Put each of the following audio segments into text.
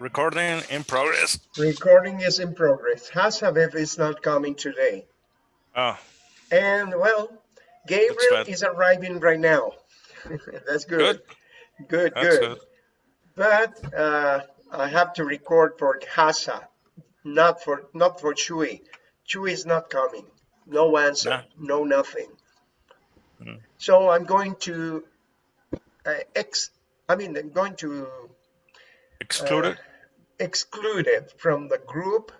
Recording in progress. Recording is in progress. Hasabev is not coming today. Oh, And well, Gabriel is arriving right now. That's good. good. Good, good. good. But uh, I have to record for Hasa, not for not for Chui. Chui is not coming. No answer. Nah. No nothing. Mm. So I'm going to uh, ex. I mean, I'm going to exclude it from the group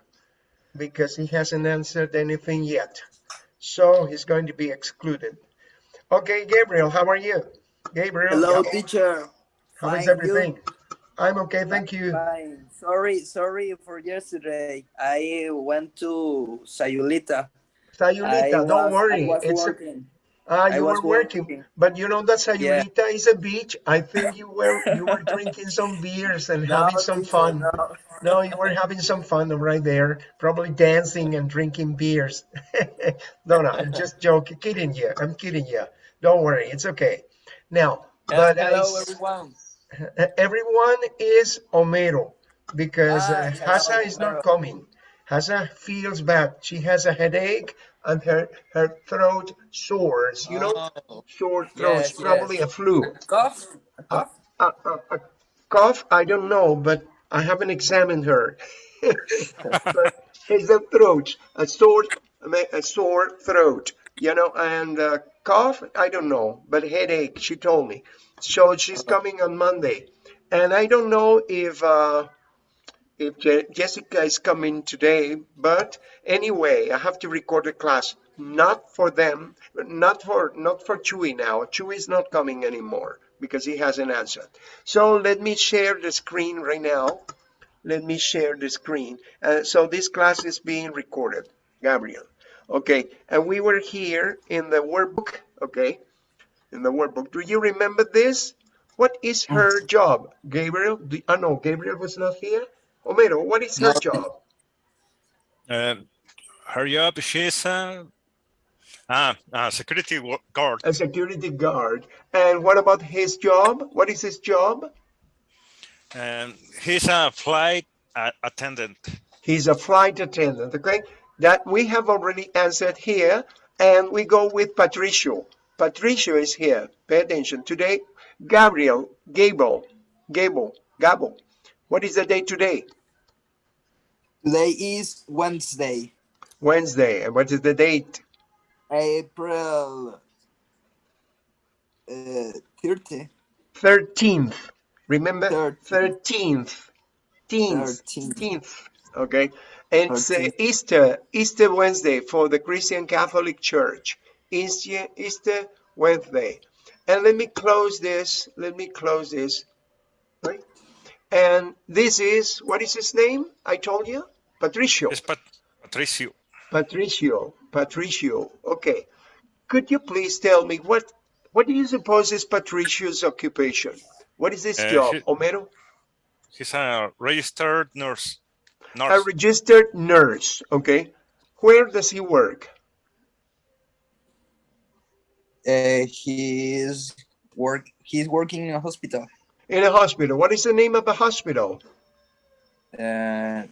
because he hasn't answered anything yet. So he's going to be excluded. Okay, Gabriel, how are you? Gabriel, Hello, teacher. how is Fine, everything? I'm okay, thank you. Fine. Sorry, sorry for yesterday. I went to Sayulita. Sayulita, I don't was- worry. It's working. Ah, you were working, working. but you know that Sayulita is a beach. I think you were you were drinking some beers and having some fun. no. No, you were having some fun right there, probably dancing and drinking beers. no, no, I'm just joking, kidding you. I'm kidding you. Don't worry, it's okay. Now, but Hello, s- everyone. everyone is Homero because Ah, uh, Hasa is not coming. Hasa feels bad. She has a headache and her, her throat sores, you know, Oh. sore throat, Yes, probably yes. a flu. Cough? A cough? A, a, a cough, I don't know, but I haven't examined her. but it's a throat, a sore, a sore throat, you know, and uh, cough, I don't know, but headache, she told me. So she's coming on Monday. And I don't know if uh, if Je- Jessica is coming today, but anyway, I have to record a class, not for them, not for not for Chewy now. Chewy is not coming anymore because he hasn't answered. So let me share the screen right now. Let me share the screen. Uh, so this class is being recorded, Gabriel. Okay, and we were here in the workbook. Okay, in the workbook. Do you remember this? What is her job, Gabriel? Do, oh no, Gabriel was not here. Homero, what is her job? Uh, hurry up. She's uh, ah, ah, security guard. A security guard. And what about his job? What is his job? And he's a flight uh, attendant. He's a flight attendant. Okay, that we have already answered here, and we go with Patricio. Patricio is here. Pay attention. Today, Gabriel, Gable, Gable, Gabo. What is the day today? Today is Wednesday, Wednesday. And what is the date? April uh, 30. 13th. Remember? Thirteenth. 13th. Teens. Thirteenth. Teens. Okay. And it's uh, Easter, Easter Wednesday for the Christian Catholic Church. Easter, Easter Wednesday. And let me close this. Let me close this. Right? And this is, what is his name? I told you? Patricio. It's Pat- Patricio. Patricio. Patricio. Okay. Could you please tell me what what do you suppose is Patricio's occupation? What is his Uh, job, he- Homero? He's a registered nurse. A registered nurse. Okay. Where does he work? Uh, he's work. He's working in a hospital. In a hospital. What is the name of the hospital? Uh,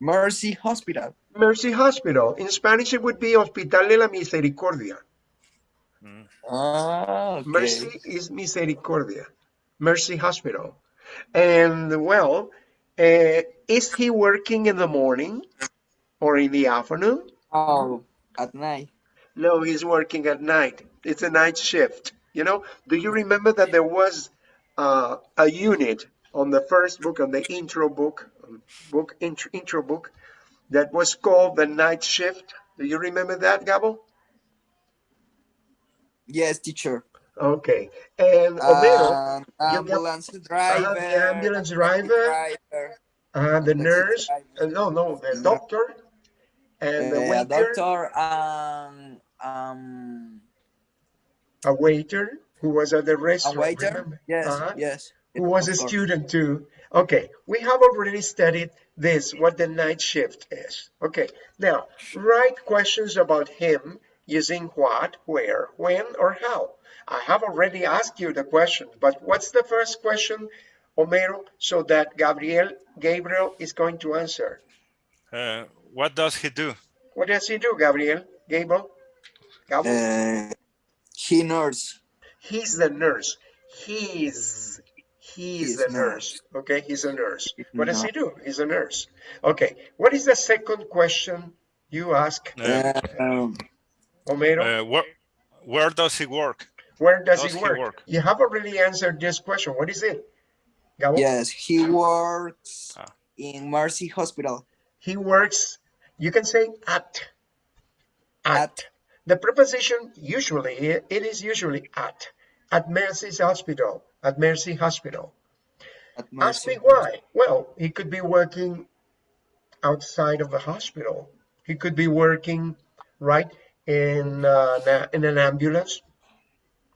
Mercy Hospital. Mercy Hospital. In Spanish, it would be Hospital de la Misericordia. Mm. Ah, okay. Mercy is Misericordia. Mercy Hospital. And well, uh, is he working in the morning or in the afternoon? Oh, at night. No, he's working at night. It's a night shift. You know, do you remember that there was uh, a unit on the first book, on the intro book, um, book intro, intro book, that was called the night shift? Do you remember that, Gabo? Yes, teacher. Okay. And got- ambulance driver. the ambulance driver, driver, uh, the nurse, driver, uh, no, no, the doctor, and the uh, waiter, doctor, um, um, a waiter who was at the restaurant. a waiter. remember? Yes, Uh-huh. yes. who was a student too. Okay, we have already studied this, what the night shift is. Okay, now write questions about him using what, where, when, or how. I have already asked you the question, but what's the first question Homero, so that Gabriel, Gabriel is going to answer. Uh, what does he do? What does he do, Gabriel? Gabriel? Gabriel? Uh, he nurse. He's the nurse. He's he's He's the nurse. nurse. Okay, he's a nurse. What does he do? He's a nurse. Okay. What is the second question you ask, Uh, Um, Homero? uh, where, where does he work? Where does, does he he work? work? You have already answered this question. What is it? Gabo? yes, he works Ah. in Mercy Hospital. He works, you can say at. At. At. The preposition usually, it is usually at. At Mercy's hospital. At Mercy Hospital. At Ask me why. Well, he could be working outside of the hospital. He could be working right in uh, in an ambulance,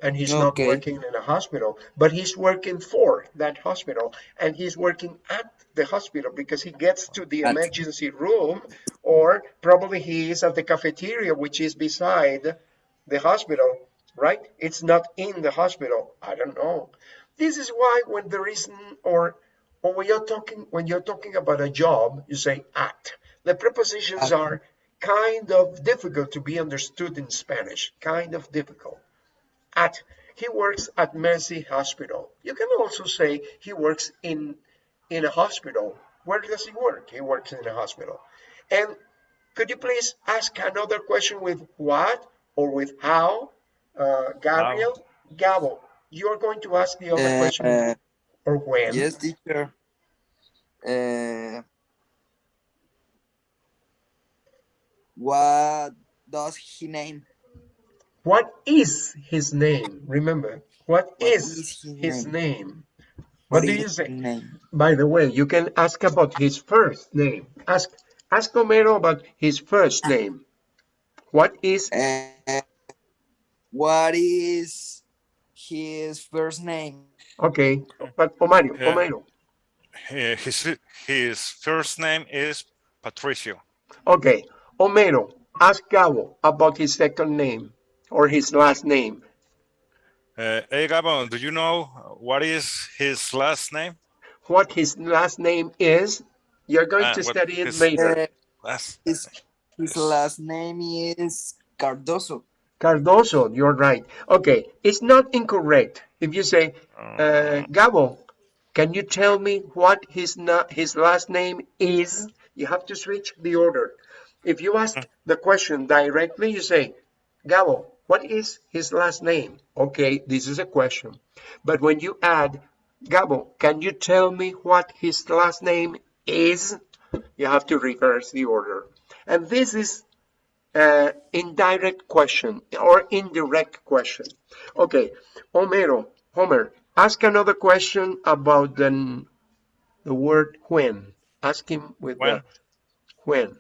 and he's not working in a hospital, but he's working for that hospital, and he's working at the hospital because he gets to the emergency room, or probably he is at the cafeteria, which is beside the hospital, right? It's not in the hospital. I don't know. This is why when there isn't or or when you're talking when you're talking about a job, you say at. The prepositions are kind of difficult to be understood in Spanish. Kind of difficult. At he works at Mercy Hospital. You can also say he works in in a hospital. Where does he work? He works in a hospital. And could you please ask another question with what or with how? Uh, Gabriel, Gabo, you're going to ask the other question Uh, or when? yes, teacher. Uh, what does he name? What is his name? Remember, what What is, is his his name? name? What, do you his say? Name? By the way, you can ask about his first name. Ask ask Homero about his first name. What is Uh, what is his first name? okay? But Omaro, Yeah. Homero. Uh, His, his first name is Patricio. Okay, Homero. Ask Gabo about his second name or his last name. Uh, hey, Gabo, do you know what is his last name? What his last name is? You're going Ah, to study it his- later. Uh, Last. his his last name is Cardoso. Cardoso, you're right. Okay, it's not incorrect if you say, uh, Gabo, can you tell me what his na- his last name is? You have to switch the order. If you ask the question directly, you say, Gabo, what is his last name? Okay, this is a question. But when you add, Gabo, can you tell me what his last name is? You have to reverse the order. And this is uh, indirect question or indirect question. Okay, Homero, Homer, ask another question about the, the word when. Ask him with When. the when.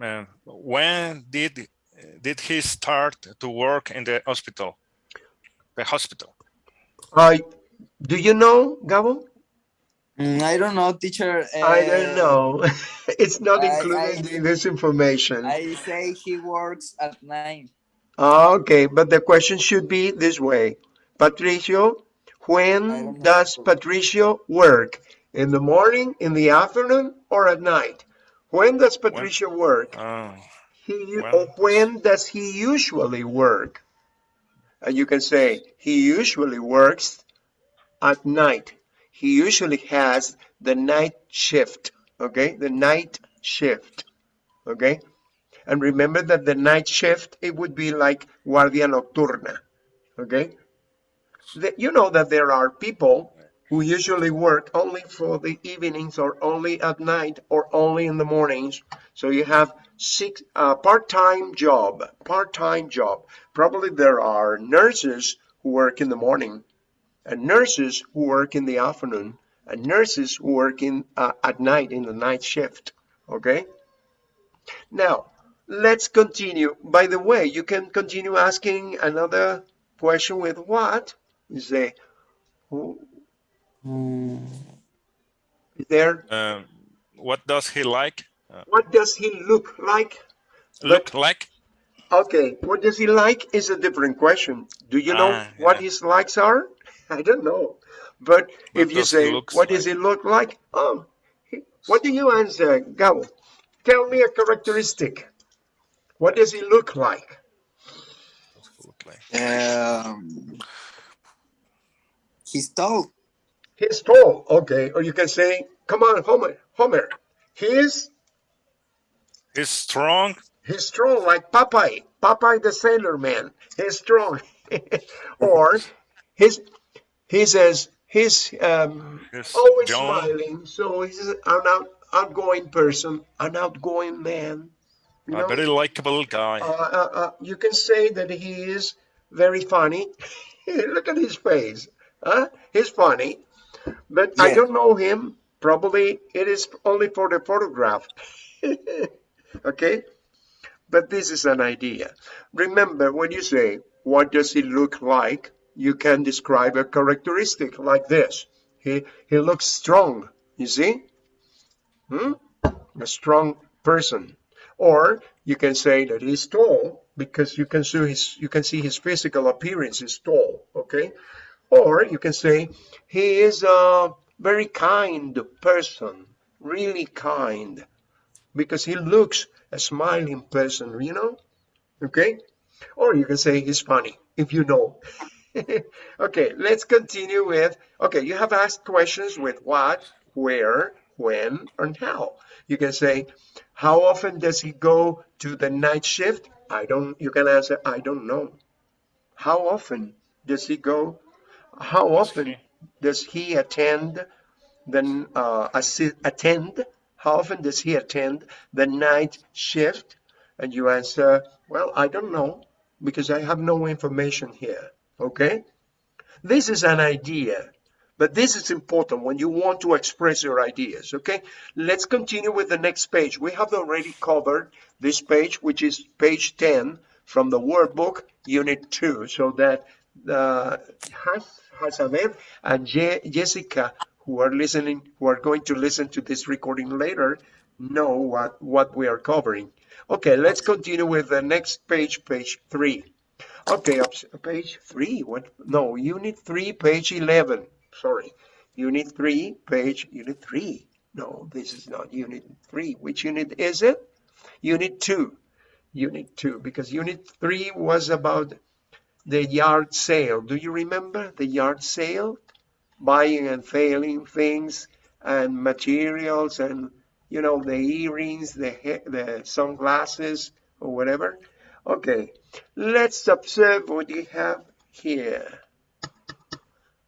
Uh, when did did he start to work in the hospital? The hospital. Uh, do you know, Gabo? Mm, I don't know, teacher. I don't Uh, know. it's not included I- in this information. I say he works at nine. Okay, but the question should be this way. Patricio, when does know. Patricio work? In the morning, in the afternoon, or at night? When does Patricio work? Oh, He, when or does- when does he usually work? And you can say, he usually works at night. He usually has the night shift, okay? The night shift, okay? And remember that the night shift, it would be like guardia nocturna, okay? The- you know that there are people who usually work only for the evenings or only at night or only in the mornings. So you have six uh, part-time job, part-time job. Probably there are nurses who work in the morning, and nurses who work in the afternoon, and nurses who work in uh, at night in the night shift. Okay. Now let's continue. By the way, you can continue asking another question with what? You say, Mm, is there? um, what does he like? Uh, What does he look like? look like? Okay, what does he like is a different question. Do you know Ah, what yeah. his likes are? I don't know. But What if you say, looks what does he look like? Oh, he- what do you answer, Gabo? Tell me a characteristic. What does he look like? Look like. Um, he's tall. He's tall, okay. Or you can say, come on, Homer, Homer. He's He's strong. he's strong like Popeye, Popeye the Sailor Man. He's strong. or he's he says he's um, always young. smiling, so he's an out, outgoing person, an outgoing man. You A very likable guy. uh, uh, uh, you can say that he is very funny. Look at his face. Huh? He's funny, but I don't know him. Probably it is only for the photograph. okay? But this is an idea. Remember, when you say, what does he look like? You can describe a characteristic like this. He, he looks strong, you see? Hmm? A strong person. Or you can say that he's tall because you can see his you can see his physical appearance is tall, okay? Or you can say he is a very kind person, really kind, because he looks a smiling person, you know? Okay? Or you can say he's funny if you know. okay, let's continue with okay, you have asked questions with what, where, when, and how. You can say, how often does he go to the night shift? I don't, you can answer, I don't know. How often does he go? How often does he attend the, uh, attend? How often does he attend the night shift? And you answer, well, I don't know because I have no information here. Okay? This is an idea, but this is important when you want to express your ideas. Okay? Let's continue with the next page. We have already covered this page, which is page 10 from the workbook, unit 2, so that uh, Has- Hasamed and Je- Jessica, who are listening, who are going to listen to this recording later, know what, what we are covering. Okay, let's continue with the next page, page 3. Okay, page three. What? No, unit three, page eleven. Sorry, unit three, page unit three. No, this is not unit three. Which unit is it? Unit two. Unit two, because unit three was about the yard sale. Do you remember the yard sale? Buying and selling things and materials and you know the earrings, the the sunglasses or whatever. Okay, let's observe what you have here.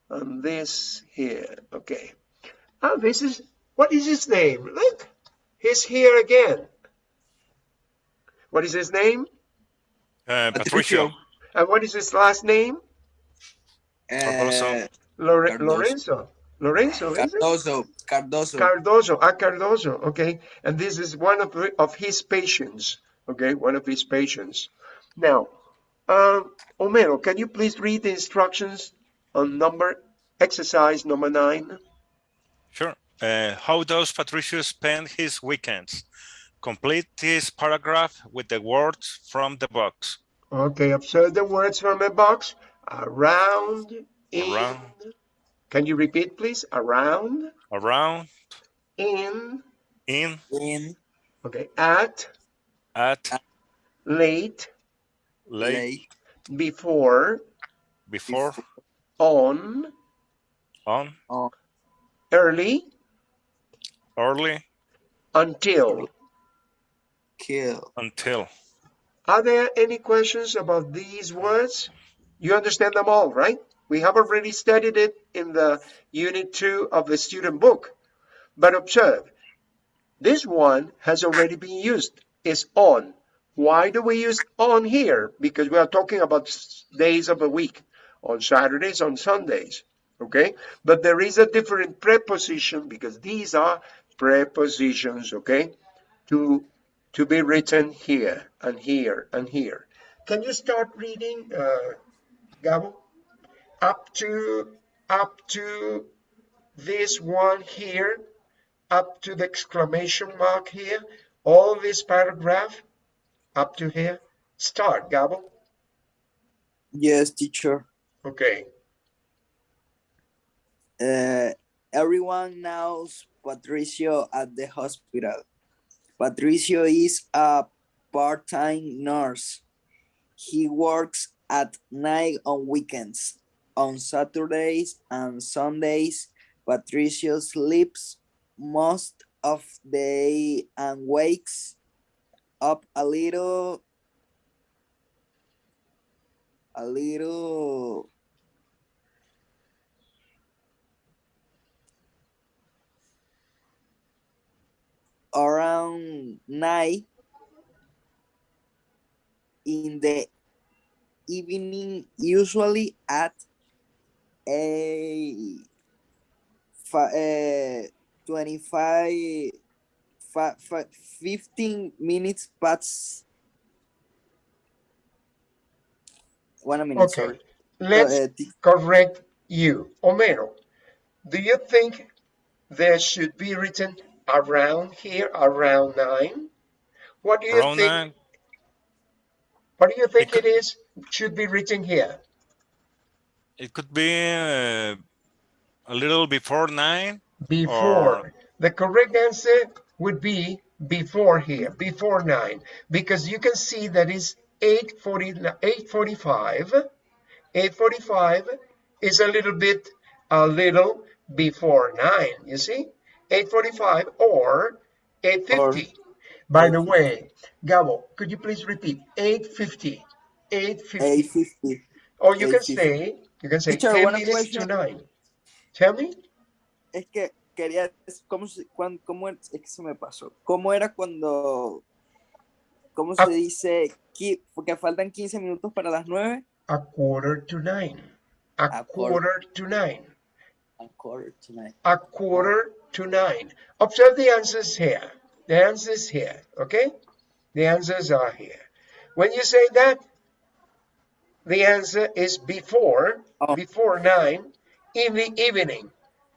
And this here, okay. Oh, this is, what is his name? Look, he's here again. What is his name? Uh, Patricio. Patricio. And what is his last name? Uh, Lore- Cardoso. Lorenzo. Lorenzo, is it? Cardoso. Cardoso. Cardoso, ah, Cardoso, okay. And this is one of, of his patients, okay, one of his patients. Now, um, Homero, can you please read the instructions on number, exercise number nine? Sure. Uh, how does Patricio spend his weekends? Complete this paragraph with the words from the box. Okay, observe the words from the box. Around, in. Around. Can you repeat, please? Around, Around, in, in, In. okay, at, at, late, late, Late. before, before, on, on, On. early, early, until. Kill. until. Are there any questions about these words? You understand them all, right? We have already studied it in the unit two of the student book. But observe, this one has already been used. It's on. Why do we use on here? Because we are talking about days of the week, on Saturdays, on Sundays. Okay? But there is a different preposition because these are prepositions, okay? To to be written here and here and here. Can you start reading, uh, Gabo? Up to up to this one here, up to the exclamation mark here, all this paragraph, up to here. Start, Gabo. Yes, teacher. Okay. Uh, everyone knows Patricio at the hospital. Patricio is a part-time nurse. He works at night on weekends. On Saturdays and Sundays, Patricio sleeps most of the day and wakes up a little a little around night in the evening usually at a uh, 25 fi, fi, 15 minutes past one minute Okay, sorry let's Uh, correct you. Homero, do you think there should be written around here, around nine? What do you Around think? nine, What do you think could- it is? Should be written here. it could be uh, a little before nine. Before. Or- The correct answer would be before here, before nine, because you can see that is 840, 845. 845 is a little bit, a little before nine, you see? 845 or 850. By the way, Gabo, could you please repeat? 850. 850. 850 Or you can 850. say, you can say Teacher, 10 one minutes to question. nine. Tell me. es que quería cómo se cuán- cómo es que se me pasó cómo era cuando cómo se Ah. dice qui- porque faltan 15 minutos para las 9 A quarter to nine. A, A quarter. quarter to nine. a quarter to nine. A quarter to nine. Observe the answers here. The answers here, okay? The answers are here. When you say that, the answer is before, Oh. before nine in the evening.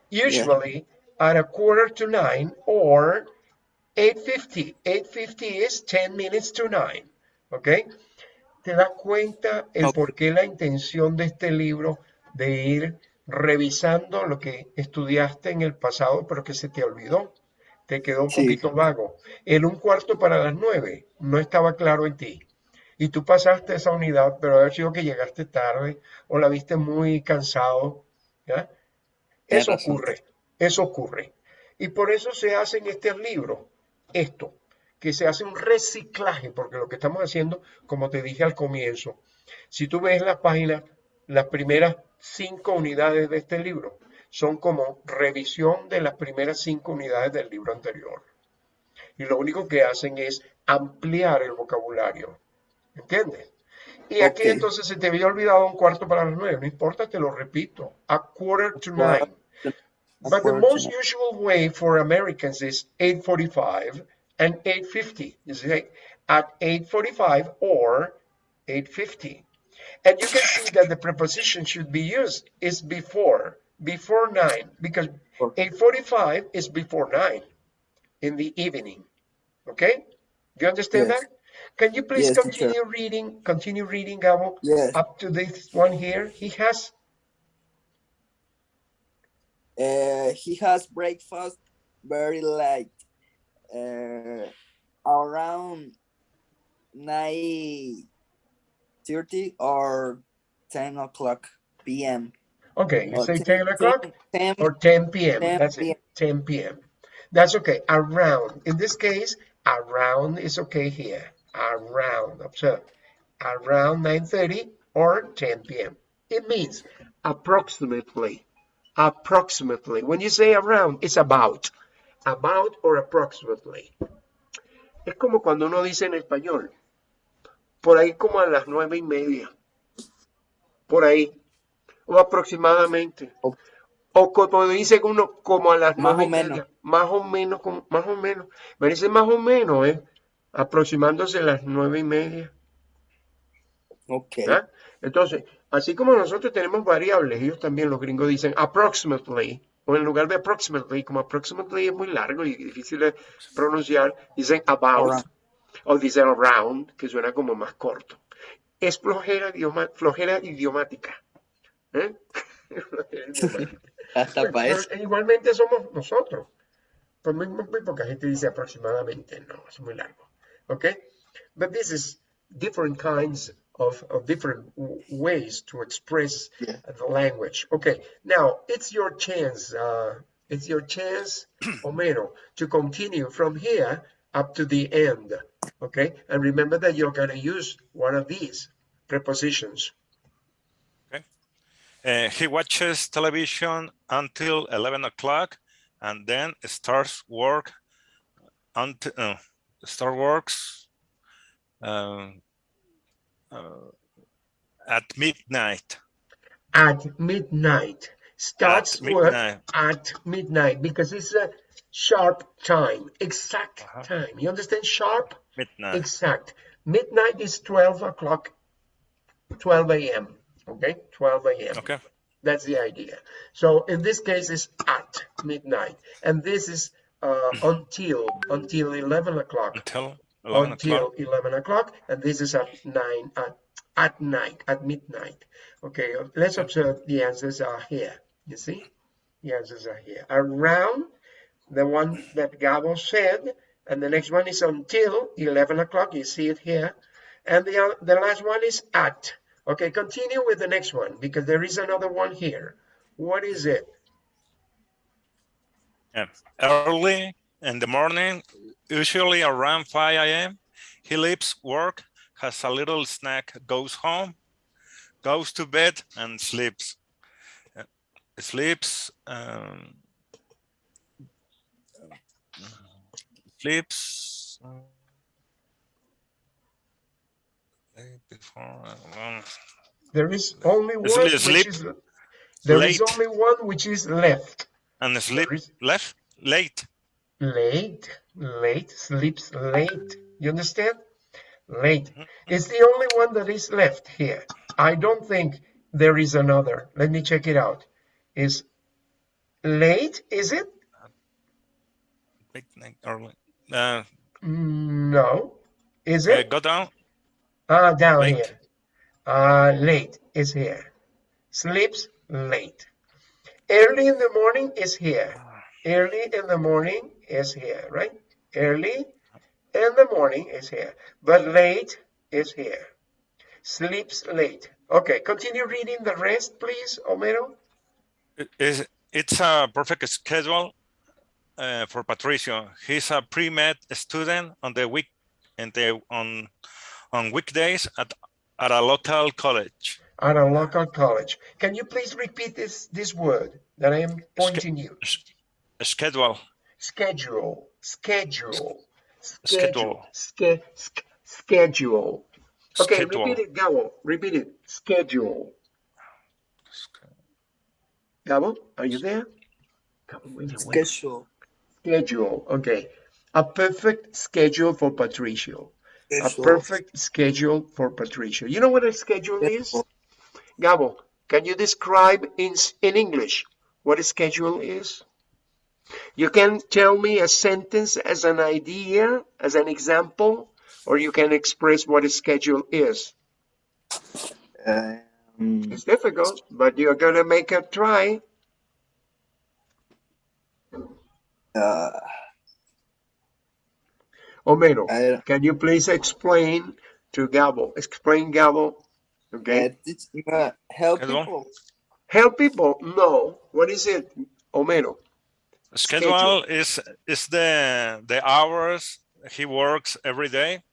Usually at a quarter to nine or 8.50. 8.50 is 10 minutes to nine, okay? ¿Te das cuenta el Ok. por qué la intención de este libro de ir revisando lo que estudiaste en el pasado, pero que se te olvidó? Te quedó un Sí. poquito vago. El un cuarto para las nueve no estaba claro en ti. Y tú pasaste esa unidad, pero haber sido que llegaste tarde o la viste muy cansado. Eso ocurre, eso ocurre. Y por eso se hace en este libro esto, que se hace un reciclaje, porque lo que estamos haciendo, como te dije al comienzo, si tú ves las páginas, las primeras cinco unidades de este libro son como revisión de las primeras cinco unidades del libro anterior. Y lo único que hacen es ampliar el vocabulario. ¿Entiendes? Y aquí entonces se te había olvidado un cuarto para las nueve. No importa, te lo repito. A quarter to Quarter nine. But the most usual way for Americans is 8:45 and 8:50. You say at 8:45 or 8:50. And you can see that the preposition should be used is before, before 9, because 8:45 is before 9 in the evening. Okay? Do you understand Yes. that? Can you please Yes, teacher. continue reading, continue reading, Gabo, Yes. up to this one here? He has Uh, he has breakfast very late, uh, around nine thirty or ten o'clock p.m. Okay, you Or say 10 o'clock 10, or 10 p.m. 10 That's it, 10 p.m. That's okay. Around. In this case, around is okay here. Around. Observe. Around 9:30 or 10 p.m. It means approximately. Approximately. When you say around, it's about. About or approximately. Es como cuando uno dice en español. Por ahí como a las nueve y media. Por ahí. O aproximadamente. O- O como dice uno, como a las Más nueve o y menos. media. Más o menos, como- más o menos. Me dice más o menos, ¿eh? Aproximándose a las nueve y media. Okay. ¿ya? Entonces, así como nosotros tenemos variables, ellos también, los gringos dicen approximately, o en lugar de approximately, como approximately es muy largo y difícil de pronunciar, dicen about, O dicen around, que suena como más corto. Es flojera, idioma- flojera idiomática. ¿eh? Flojera idiomática. Hasta para eso. igualmente somos nosotros. Pues muy, muy, muy poca gente dice aproximadamente, no, es muy largo. Okay? But this is different kinds of, of different ways to express Yeah. the language. Okay, now it's your chance, uh, it's your chance, Homero, to continue from here up to the end. Okay, and remember that you're going to use one of these prepositions. Uh, he watches television until 11 o'clock and then starts work until uh, start works um, uh, at midnight. At midnight. Starts at work at midnight because it's a sharp time, exact Uh-huh. time. You understand? Sharp, Midnight. exact. Midnight is 12 o'clock, 12 a.m. Okay, 12 a.m. Okay. That's the idea. So in this case, it's at midnight, and this is uh, until until 11 o'clock. Until 11 Until o'clock. 11 o'clock, and this is at nine at at night at midnight. Okay, let's observe the answers are here. You see, the answers are here. Around the one that Gabo said, and the next one is until 11 o'clock. You see it here, and the the last one is at. Okay, continue with the next one because there is another one here. What is it? Yeah. Early in the morning, usually around 5 a.m., he leaves work, has a little snack, goes home, goes to bed, and sleeps. Uh, sleeps. Um, sleeps. Before, um, There is only one Sleep- which sleep is there is late. only one which is left. and sleep is- left late. Late, late, sleeps late. You understand? Late. Mhm. It's the only one that is left here. I don't think there is another. Let me check it out. Is late, is it? Midnight early. Uh, No. Is uh, it? go down. Ah, down late. here. Uh, late is here. Sleeps late. Early in the morning is here. Early in the morning is here, right? Early in the morning is here. But late is here. Sleeps late. Okay, continue reading the rest, please, Homero. It- It's, it's a perfect schedule uh, for Patricio. He's a pre-med student on the week and the on on weekdays at at a local college. At a local college. Can you please repeat this, this word that I am pointing you? S- Schedule. Schedule, schedule, Schedule. Ske, schedule. Okay, Schedule. repeat it, Gabo. Repeat it. Schedule. Gabo, are you there? Gabo, wait, wait. Schedule. Schedule. Okay. A perfect schedule for Patricio. A perfect schedule for Patricio. You know what a schedule is? Gabo, can you describe in, in English what a schedule is? You can tell me a sentence as an idea, as an example, or you can express what a schedule is. Um, It's difficult, but you're going to make a try. Uh, Homero, I can you please explain to Gabo? Explain Gabo. Okay. uh, it's, uh, help Schedule. people. Help people? No. What is it, Homero? Schedule is is the the hours he works every day.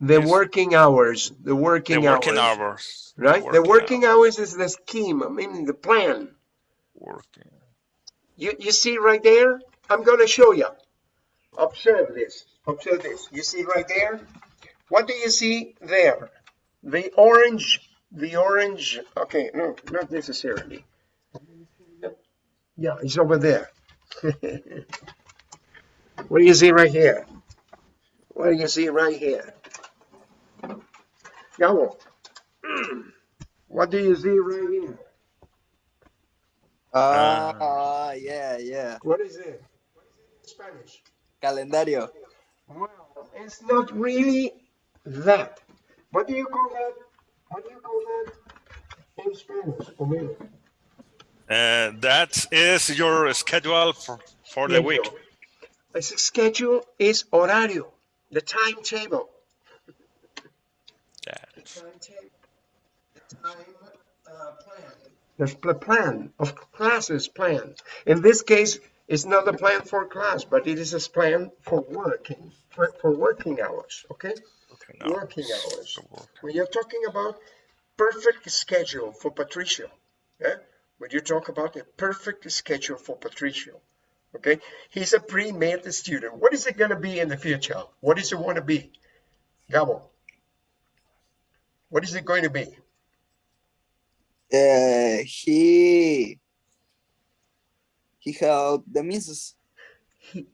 The Yes. working hours. The working, The working, working hours. hours. Right? the working hours is the scheme. I mean, the plan. Working. You, you see right there? I'm going to show you. Observe this. Observe this. You see right there? What do you see there? The orange, the orange, okay, no, not necessarily. Yeah, it's over there. what do you see right here? What do you see right here? Gabo. What do you see right here? Ah, yeah, yeah. What is it? Spanish. Calendario. Well, it's not really that. What do you call that? What do you call that in Spanish? Homero? Uh, that is your schedule for, for the week. Schedule. A schedule is horario, the timetable. Yeah. timetable, the time uh, plan. The plan of classes plan. In this case, it's not a plan for class, but it is a plan for working, for, for working hours, okay? Okay, now, Working hours. work. When you're talking about perfect schedule for Patricio, yeah? When you talk about a perfect schedule for Patricio, okay? He's a pre-med student. What is it going to be in the future? What does it want to be? Gabo. What is it going to be? Uh, he he helped the missus. he,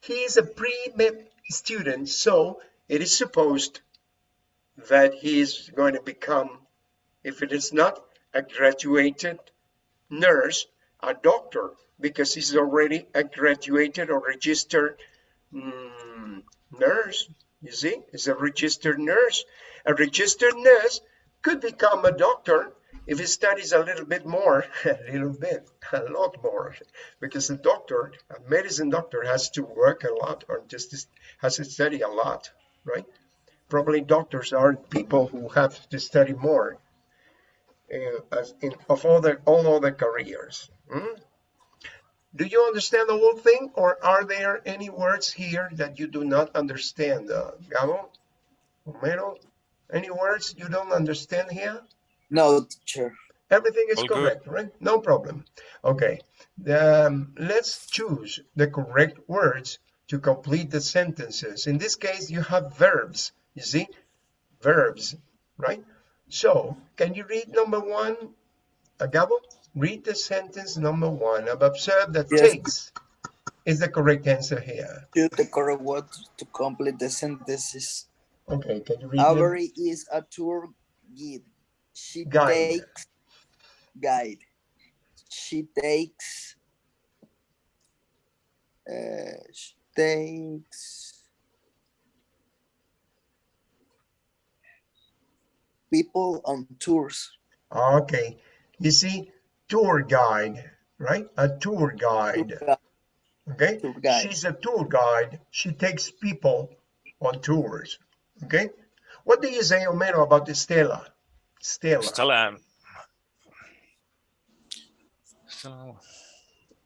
he is a pre-med student, so it is supposed that he is going to become, if it is not a graduated nurse, a doctor, because he's already a graduated or registered mm, nurse. You see, he's a registered nurse. A registered nurse could become a doctor if he studies a little bit more, a little bit, a lot more, because a doctor, a medicine doctor has to work a lot or just has to study a lot, right? Probably doctors are people who have to study more uh, in, of other all other careers. hmm? Do you understand the whole thing, or are there any words here that you do not understand, uh, Gabo, Homero? Any words you don't understand here? No, teacher. Everything is All good. correct, right? No problem. Okay, um, let's choose the correct words to complete the sentences. In this case, you have verbs, you see? Verbs, right? So, can you read number one, uh, Gabo? Read the sentence number one. I've observed that Yes. takes is the correct answer here. Choose the correct word to complete the sentences. Okay, can you read it? Avery is a tour guide. She Guide. takes guide. She takes uh, she takes people on tours. Okay, you see, tour guide, right? A tour Tour guide. Okay, Tour guide. she's a tour guide. She takes people on tours. Okay, what do you say, Homero, about the Stella? Stella. Stella. Stella,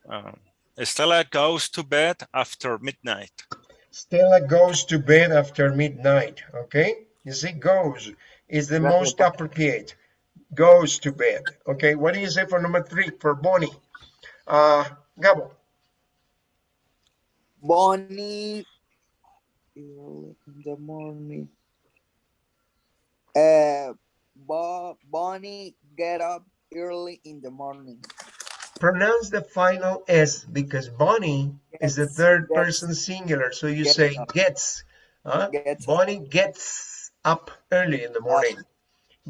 um, Stella goes to bed after midnight. Stella goes to bed after midnight. Okay, you see, goes is the Gracias, most appropriate. Goes to bed. Okay, what do you say for number three for Bonnie? Uh, Gabo. Bonnie early in the morning. Uh, Bo- Bonnie get up early in the morning. pronounce the final S because Bonnie is the third gets, person singular. So you gets say up. gets. Huh? Gets Bonnie gets up early in the morning.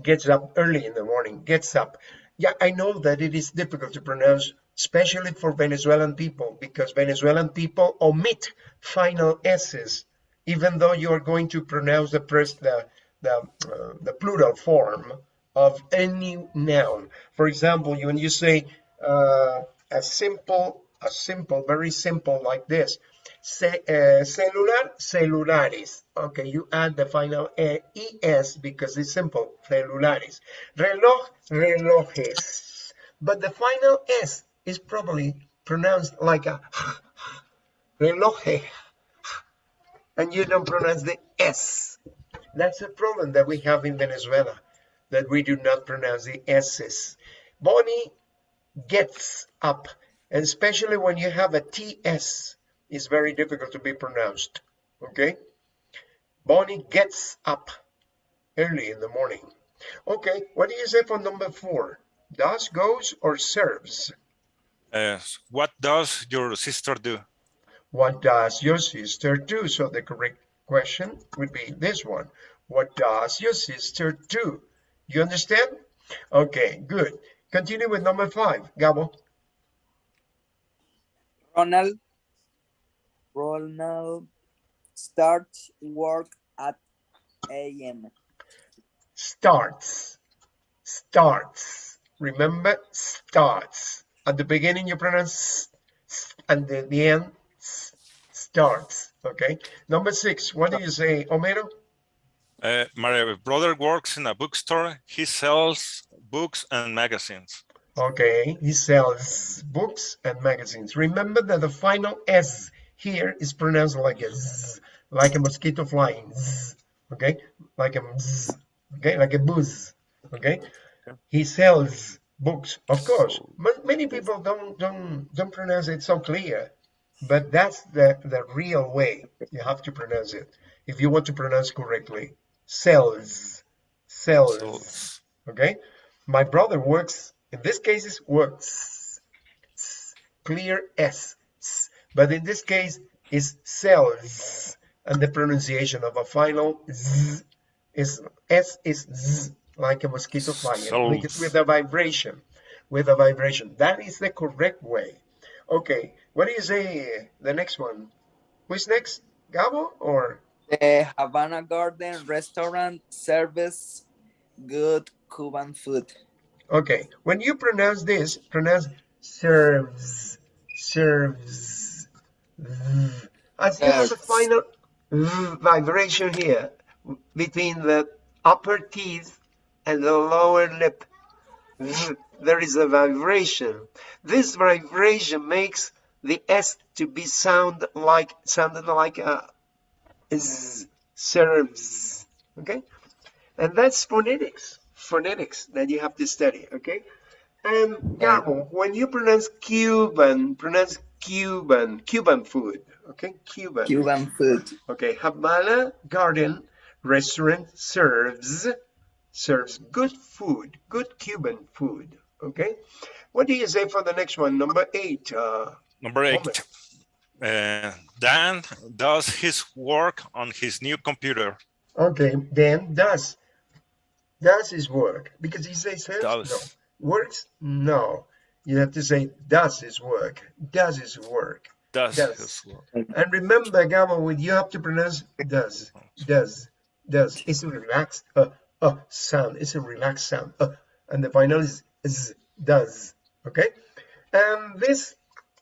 Gets up early in the morning. Gets up. Yeah, I know that it is difficult to pronounce, especially for Venezuelan people, because Venezuelan people omit final S's, even though you are going to pronounce the pres- the the, uh, the plural form of any noun. For example, when you say uh, a simple, a simple, very simple like this, Ce- uh, celular, celulares. Okay, you add the final uh, es because it's simple, celulares. Reloj, relojes. But the final s is probably pronounced like a reloje, and you don't pronounce the s. That's a problem that we have in Venezuela, that we do not pronounce the s's. Bonnie gets up, and especially when you have a ts, it's very difficult to be pronounced. Okay? Bonnie gets up early in the morning. Okay, what do you say for number four? Does, goes, or serves? Uh, what does your sister do? What does your sister do? So the correct question would be this one. What does your sister do? You understand? Okay, good. Continue with number five, Gabo. Ronald. Ronald starts work at a.m. Starts. Starts. Remember, starts. At the beginning, you pronounce and the, the end starts. Okay. Number six, what do you say, Homero? Uh, my brother works in a bookstore. He sells books and magazines. Okay, he sells books and magazines. Remember that the final S here is pronounced like a Z, like a mosquito flying. Z, okay, like a Z, okay, like a buzz. Okay, he sells books. Of course, ma- many people don't don't don't pronounce it so clear, but that's the the real way you have to pronounce it if you want to pronounce correctly. Sells, sells. Sells. Okay, my brother works. In this case, is works. Clear S, but in this case, is sells, and the pronunciation of a final Z is S is Z, like a mosquito flying, with, Sells. with a vibration, with a vibration. That is the correct way. Okay, what do you say? The next one. Who's next? Gabo or? The Havana Garden restaurant serves good Cuban food. Okay, when you pronounce this, pronounce serves, serves. I you there's a final vibration here between the upper teeth and the lower lip. There is a vibration. This vibration makes the S to be sound like sounded like a z, serves. Okay, and that's phonetics. Phonetics that you have to study. Okay, and Gabo, when you pronounce Cuban, pronounce Cuban, Cuban food. Okay, Cuban. Cuban food. Okay, Havana Garden restaurant serves serves good food, good Cuban food. Okay, what do you say for the next one? Number eight. Uh, Number eight. Uh, Dan does his work on his new computer. okay, Dan does does his work because he says Does. no works no. You have to say does his work, does his work. Does Does. his work. And remember, Gabo, when you have to pronounce does, does, does. It's a relaxed uh, uh sound. It's a relaxed sound. Uh, and the final is z, does. Okay. And this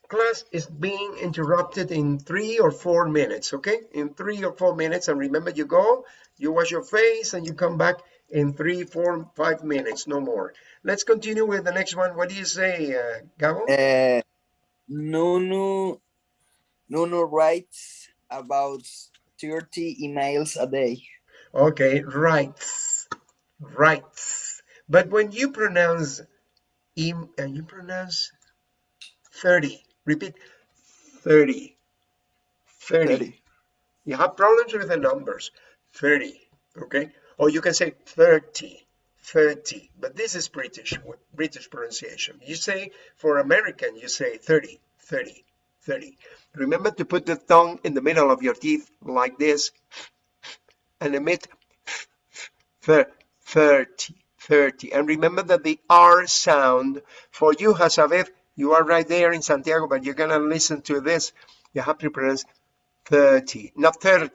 class is being interrupted in three or four minutes. Okay, in three or four minutes. And remember, you go, you wash your face, and you come back in three, four, five minutes, no more. Let's continue with the next one. What do you say, uh, Gabo? Uh, writes about 30 emails a day. Okay, writes writes But when you pronounce im, uh, you pronounce 30. Repeat 30. 30. 30. You have problems with the numbers. 30. Okay? Or you can say 30. 30. But this is British British pronunciation. You say for American, you say 30, 30, 30. Remember to put the tongue in the middle of your teeth like this and emit thir- 30, 30. And remember that the R sound for you, Hasavet, you are right there in Santiago, but you're going to listen to this. You have to pronounce 30, not thir,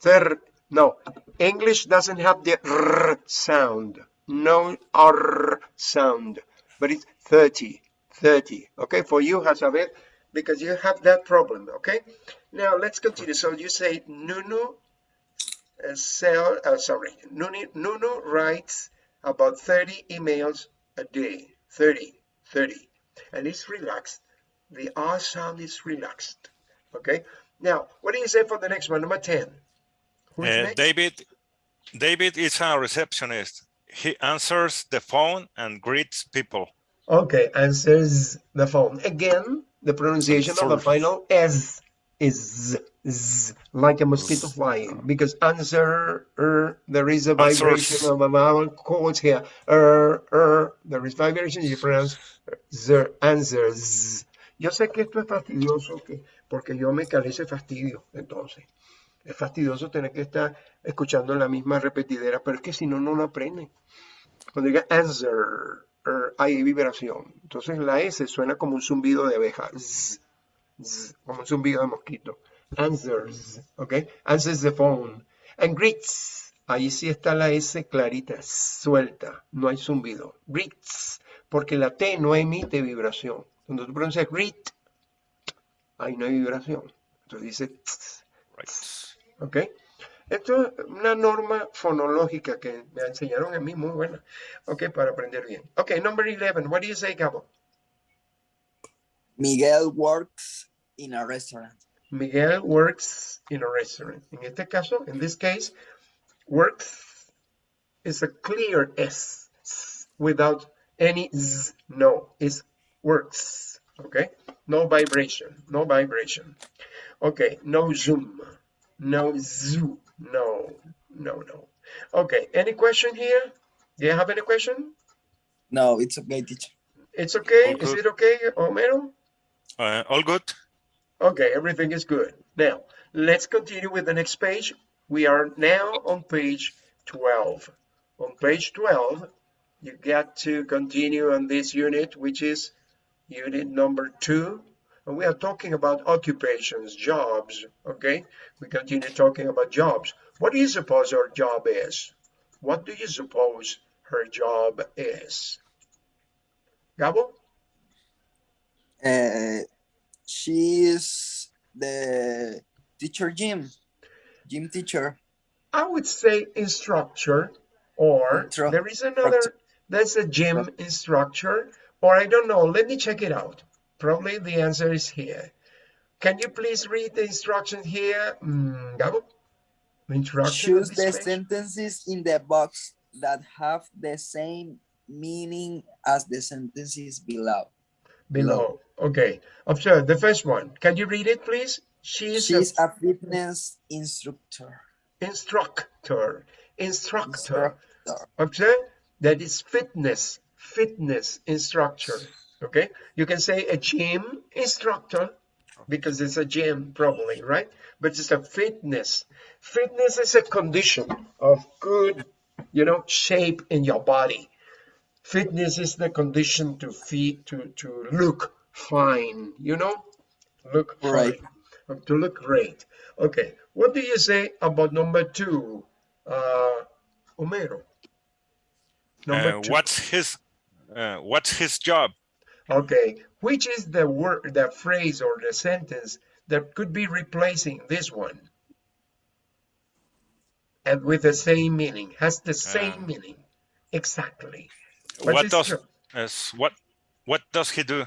thir, no. English doesn't have the R sound, no R sound, but it's 30, 30. Okay, for you, Hasavet, because you have that problem. Okay, now let's continue. So you say Nunu uh, sell, uh, sorry, Nunu, Nunu writes about 30 emails a day, 30, 30, and it's relaxed. The R sound is relaxed. Okay, now what do you say for the next one, number 10? Who's Uh. David, David is a receptionist. He answers the phone and greets people. Okay, answers the phone. Again, the pronunciation of the final S is z, z, like a mosquito flying because answer, er, there is a vibration Answers. of a vowel chords here. Er, er, there is vibration, you pronounce zer, answers. Yo sé que esto es fastidioso que, porque yo me calé ese fastidio, entonces. Es fastidioso tener que estar escuchando la misma repetidera, pero es que si no, no lo aprende. Cuando diga answer, er, hay vibración. Entonces la S suena como un zumbido de abeja. zzz, como un zumbido de mosquito. Answers, ¿ok? Answers the phone. And greets. Ahí sí está la S clarita, suelta. No hay zumbido. Greets. Porque la T no emite vibración. Cuando tú pronuncias read, ahí no hay vibración. Entonces dice, tss, Right. ¿ok? Esto es una norma fonológica que me enseñaron a mí, muy buena. Ok, para aprender bien. Ok, number 11. What do you say, Gabo? Miguel works in a restaurant. Miguel works in a restaurant. En este caso, in this case, works is a clear S s, without any Z. No, it's works. Okay, no vibration, no vibration. Okay, no zoom, no zoo, no, no, no. Okay, any question here? Do you have any question? No, it's okay, teacher. It's okay. All Is it okay, Homero? Uh, all good. Okay, everything is good. Now, let's continue with the next page. We are now on page 12. On page 12, you got to continue on this unit, which is unit number two. And we are talking about occupations, jobs, okay? We continue talking about jobs. What do you suppose her job is? What do you suppose her job is? Gabo? Uh, she is the teacher gym, gym teacher. I would say instructor, or Instru- there is another, there's a gym instructor, or I don't know, let me check it out. Probably the answer is here. Can you please read the instruction here, mm, Gabo? Instruction Choose the page? sentences in the box that have the same meaning as the sentences below. below. Okay, observe the first one. Can you read it, please? She's, She's a a fitness instructor. instructor, instructor. Instructor. Observe that is fitness, fitness instructor. Okay, you can say a gym instructor because it's a gym, probably, right? But it's a fitness. Fitness is a condition of good, you know, shape in your body. Fitness is the condition to feel to to look fine, you know, look Right. fine, to look great. Okay, what do you say about number two, uh, Homero? Number Uh, two. what's his uh, what's his job? Okay, which is the word, the phrase or the sentence that could be replacing this one? And with the same meaning, has the same Um, meaning. Exactly. What, What's does job? is what what does he do?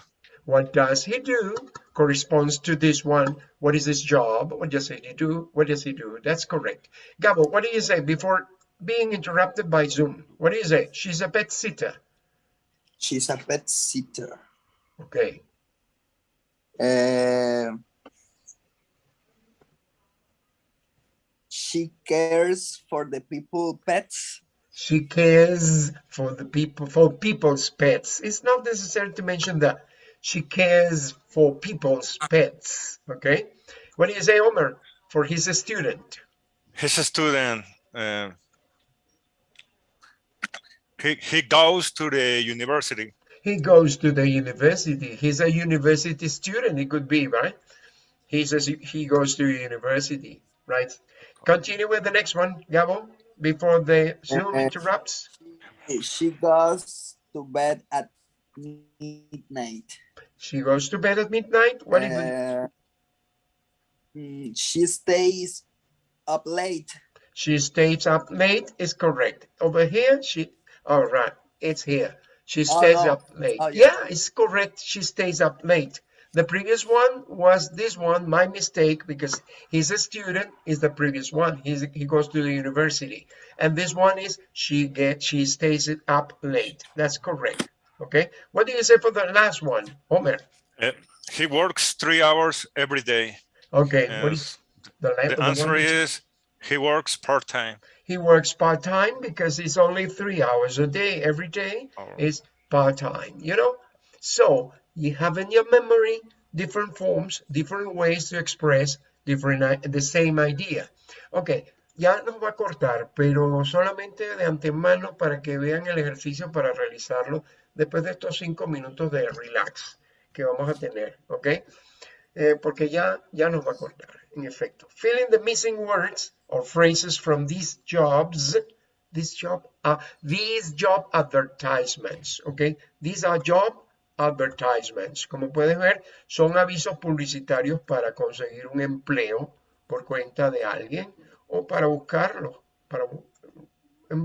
What does he do corresponds to this one. What is his job? What does he do? What does he do? That's correct. Gabo, what do you say before being interrupted by Zoom? What do you say? She's a pet sitter. She's a pet sitter. Okay. Uh, she cares for the people pets. She cares for the people, for people's pets. It's not necessary to mention that she cares for people's pets. Okay. What do you say, Omer? For his student. He's a student. Uh, he he goes to the university. He goes to the university. He's a university student. He could be, right? He says he goes to university, right? Continue with the next one, Gabo, before the Zoom Uh, interrupts. She goes to bed at midnight. She goes to bed at midnight. What is it? Uh, mm, she stays up late. She stays up late is correct. Over here, she, all right, it's here. She Oh, stays no. up late. Oh, yeah. yeah, it's correct. She stays up late. The previous one was this one, my mistake, because he's a student, is the previous one. He's, he goes to the university. And this one is she get she stays it up late. That's correct. Okay. What do you say for the last one, Homer? Uh, he works three hours every day. Okay. What is the, The answer is he works part time. he works part-time because it's only three hours a day every day Or- is part-time you know so you have in your memory different forms different ways to express different the same idea okay ya nos va a cortar pero solamente de antemano para que vean el ejercicio para realizarlo después de estos cinco minutos de relax que vamos a tener ok eh, porque ya, ya nos va a cortar, en efecto. Fill in the missing words or phrases from these jobs, this job, uh, these job advertisements, okay? These are job advertisements. Como puedes ver, son avisos publicitarios para conseguir un empleo por cuenta de alguien o para buscarlo, para